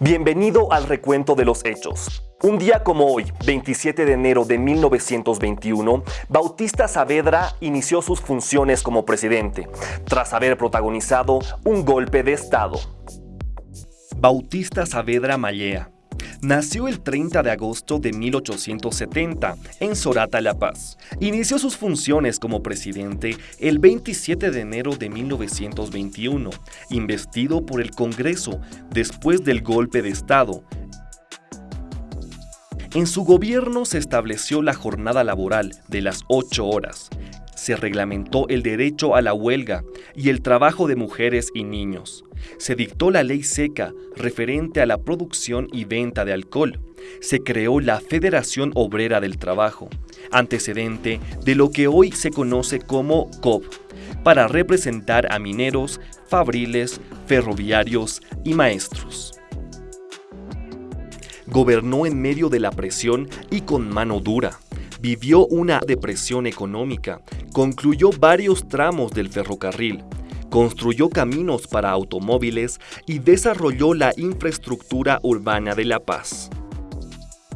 Bienvenido al recuento de los hechos. Un día como hoy, 27 de enero de 1921, Bautista Saavedra inició sus funciones como presidente, tras haber protagonizado un golpe de Estado. Bautista Saavedra Mallea Nació el 30 de agosto de 1870 en Sorata, La Paz. Inició sus funciones como presidente el 27 de enero de 1921, investido por el Congreso después del golpe de Estado. En su gobierno se estableció la jornada laboral de las 8 horas. Se reglamentó el derecho a la huelga y el trabajo de mujeres y niños se dictó la ley seca referente a la producción y venta de alcohol. Se creó la Federación Obrera del Trabajo, antecedente de lo que hoy se conoce como COP, para representar a mineros, fabriles, ferroviarios y maestros. Gobernó en medio de la presión y con mano dura. Vivió una depresión económica, concluyó varios tramos del ferrocarril, construyó caminos para automóviles y desarrolló la infraestructura urbana de La Paz.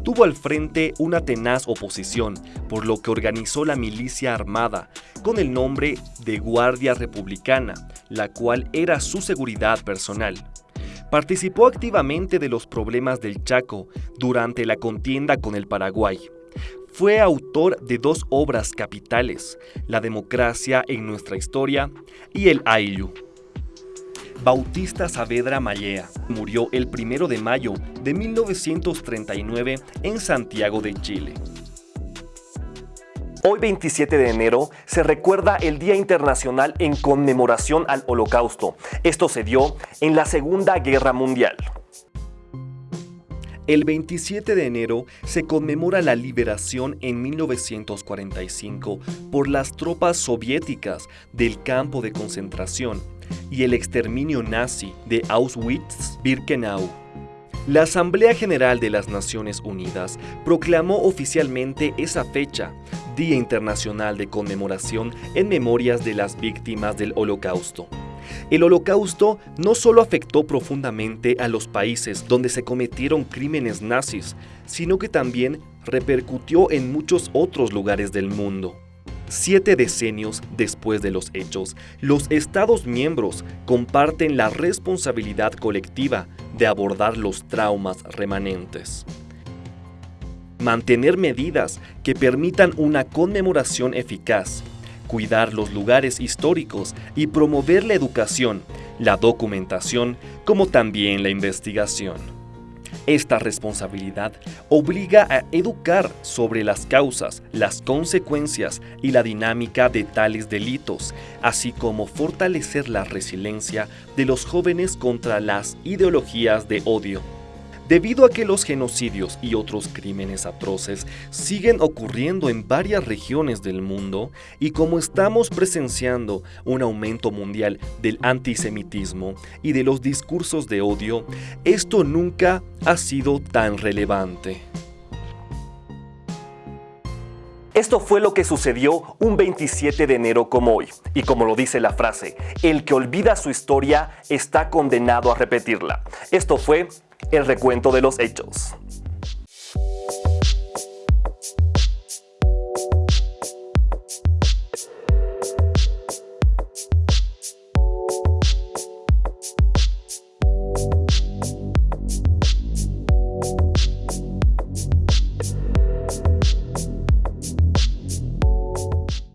Tuvo al frente una tenaz oposición, por lo que organizó la milicia armada, con el nombre de Guardia Republicana, la cual era su seguridad personal. Participó activamente de los problemas del Chaco durante la contienda con el Paraguay. Fue autor de dos obras capitales, La democracia en nuestra historia y El Ayllu. Bautista Saavedra Mallea murió el 1 de mayo de 1939 en Santiago de Chile. Hoy 27 de enero se recuerda el Día Internacional en conmemoración al Holocausto. Esto se dio en la Segunda Guerra Mundial. El 27 de enero se conmemora la liberación en 1945 por las tropas soviéticas del campo de concentración y el exterminio nazi de Auschwitz-Birkenau. La Asamblea General de las Naciones Unidas proclamó oficialmente esa fecha, Día Internacional de Conmemoración en Memorias de las Víctimas del Holocausto. El holocausto no solo afectó profundamente a los países donde se cometieron crímenes nazis, sino que también repercutió en muchos otros lugares del mundo. Siete decenios después de los hechos, los Estados miembros comparten la responsabilidad colectiva de abordar los traumas remanentes. Mantener medidas que permitan una conmemoración eficaz cuidar los lugares históricos y promover la educación, la documentación, como también la investigación. Esta responsabilidad obliga a educar sobre las causas, las consecuencias y la dinámica de tales delitos, así como fortalecer la resiliencia de los jóvenes contra las ideologías de odio. Debido a que los genocidios y otros crímenes atroces siguen ocurriendo en varias regiones del mundo y como estamos presenciando un aumento mundial del antisemitismo y de los discursos de odio, esto nunca ha sido tan relevante. Esto fue lo que sucedió un 27 de enero como hoy. Y como lo dice la frase, el que olvida su historia está condenado a repetirla. Esto fue el recuento de los hechos.